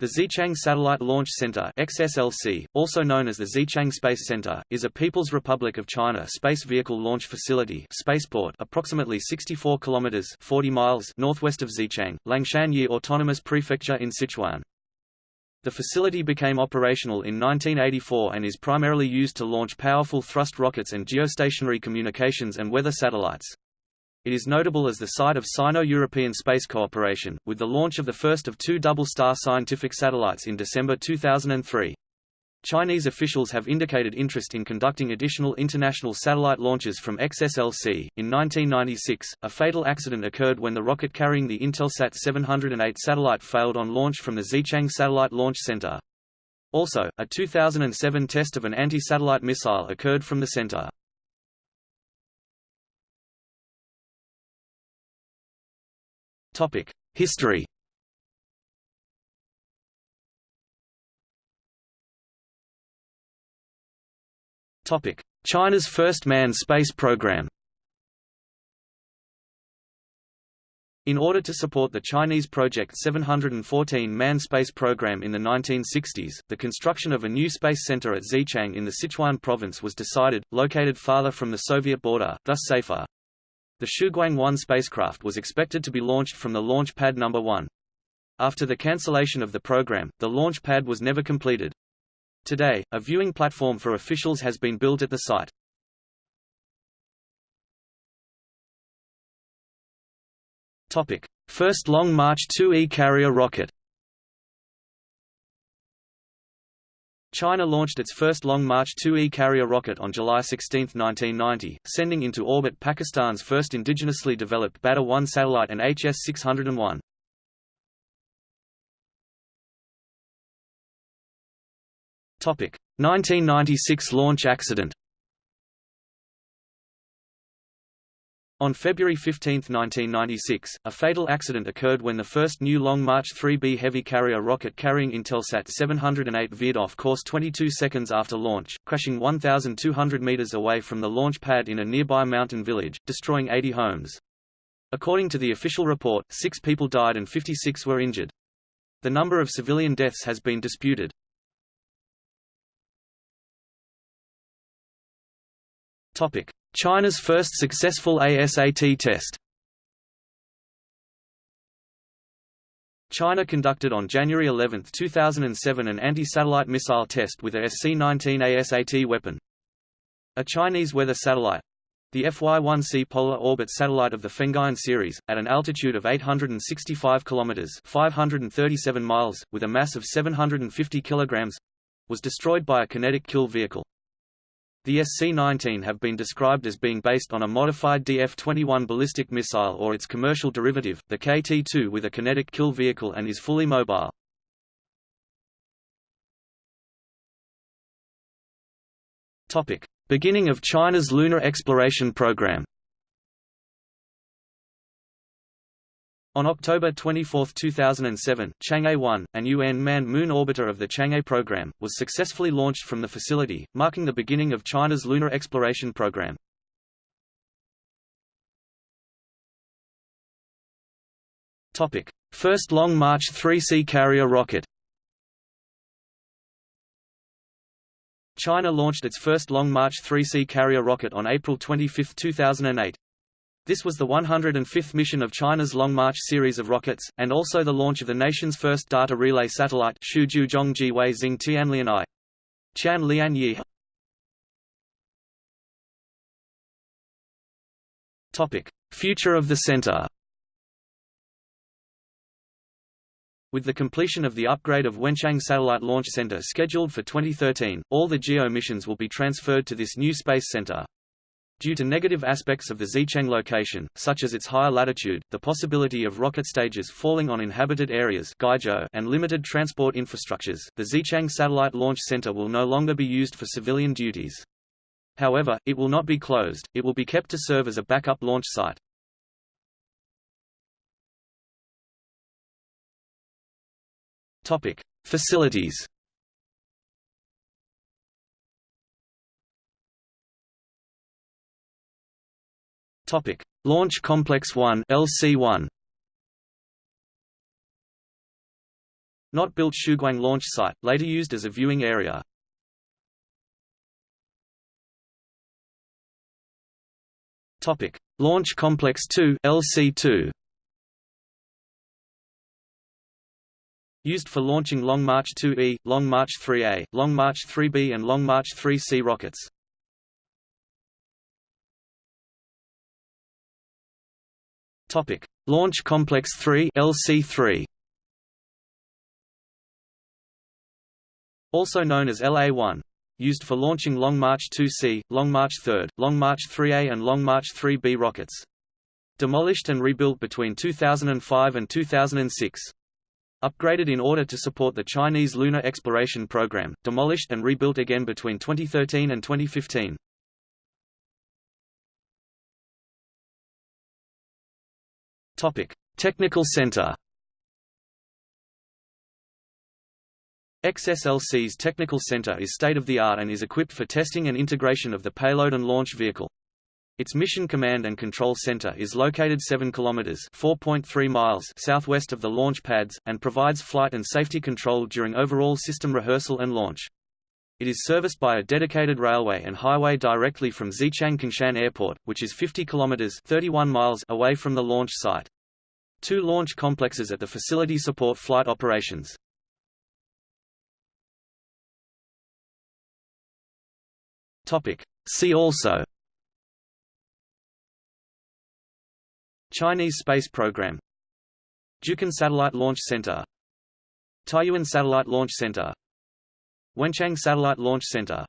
The Xichang Satellite Launch Center XSLC, also known as the Xichang Space Center, is a People's Republic of China space vehicle launch facility spaceport approximately 64 kilometers 40 miles northwest of Xichang, Liangshan Yi Autonomous Prefecture in Sichuan. The facility became operational in 1984 and is primarily used to launch powerful thrust rockets and geostationary communications and weather satellites. It is notable as the site of Sino-European space cooperation, with the launch of the first of two double-star scientific satellites in December 2003. Chinese officials have indicated interest in conducting additional international satellite launches from XSLC. In 1996, a fatal accident occurred when the rocket carrying the Intelsat 708 satellite failed on launch from the Xichang Satellite Launch Center. Also, a 2007 test of an anti-satellite missile occurred from the center. History Topic: China's first manned space program In order to support the Chinese Project 714 manned space program in the 1960s, the construction of a new space center at Xichang in the Sichuan province was decided, located farther from the Soviet border, thus safer. The Shuguang-1 spacecraft was expected to be launched from the launch pad number 1. After the cancellation of the program, the launch pad was never completed. Today, a viewing platform for officials has been built at the site. Topic: First Long March 2E carrier rocket. China launched its first Long March 2E carrier rocket on July 16, 1990, sending into orbit Pakistan's first indigenously developed Badr-1 satellite and HS-601. Topic: 1996 launch accident. On February 15, 1996, a fatal accident occurred when the first new Long March 3B heavy carrier rocket carrying Intelsat 708 veered off course 22 seconds after launch, crashing 1,200 meters away from the launch pad in a nearby mountain village, destroying 80 homes. According to the official report, six people died and 56 were injured. The number of civilian deaths has been disputed. Topic: China's first successful ASAT test. China conducted on January 11, 2007 an anti-satellite missile test with a SC-19 ASAT weapon. A Chinese weather satellite, the FY-1C polar orbit satellite of the Fengyun series, at an altitude of 865 kilometers (537 miles), with a mass of 750 kilograms, was destroyed by a kinetic kill vehicle. The SC-19 have been described as being based on a modified DF-21 ballistic missile or its commercial derivative, the KT-2 with a kinetic kill vehicle and is fully mobile. Beginning of China's lunar exploration program On October 24, 2007, Chang'e 1, an UN manned moon orbiter of the Chang'e program, was successfully launched from the facility, marking the beginning of China's lunar exploration program. First Long March 3C carrier rocket China launched its first Long March 3C carrier rocket on April 25, 2008. This was the 105th mission of China's Long March series of rockets, and also the launch of the nation's first data relay satellite Shuzhou Zhongji Wei Xing Tianlian I. Tian Lian Yi. Topic: Future of the center. With the completion of the upgrade of Wenchang Satellite Launch Center scheduled for 2013, all the GEO missions will be transferred to this new space center. Due to negative aspects of the Xichang location, such as its higher latitude, the possibility of rocket stages falling on inhabited areas and limited transport infrastructures, the Xichang Satellite Launch Center will no longer be used for civilian duties. However, it will not be closed, it will be kept to serve as a backup launch site. Facilities Topic: Launch Complex 1 (LC1). Not built Shuguang launch site, later used as a viewing area. Topic: Launch Complex 2 (LC2). Used for launching Long March 2E, Long March 3A, Long March 3B and Long March 3C rockets. Topic: Launch Complex 3 (LC3). Also known as LA-1 used for launching Long March 2C, Long March 3, Long March 3A and Long March 3B rockets. Demolished and rebuilt between 2005 and 2006. Upgraded in order to support the Chinese lunar exploration program, demolished and rebuilt again between 2013 and 2015. Topic: Technical Center. XSLC's Technical Center is state-of-the-art and is equipped for testing and integration of the payload and launch vehicle. Its Mission Command and Control Center is located 7 kilometers (4.3 miles) southwest of the launch pads and provides flight and safety control during overall system rehearsal and launch. It is serviced by a dedicated railway and highway directly from Xichang Qingshan Airport, which is 50 kilometers (31 miles) away from the launch site. Two launch complexes at the facility support flight operations. Topic. See also Chinese space program Jiuquan Satellite Launch Center Taiyuan Satellite Launch Center Wenchang Satellite Launch Center